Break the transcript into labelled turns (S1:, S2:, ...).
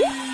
S1: 음?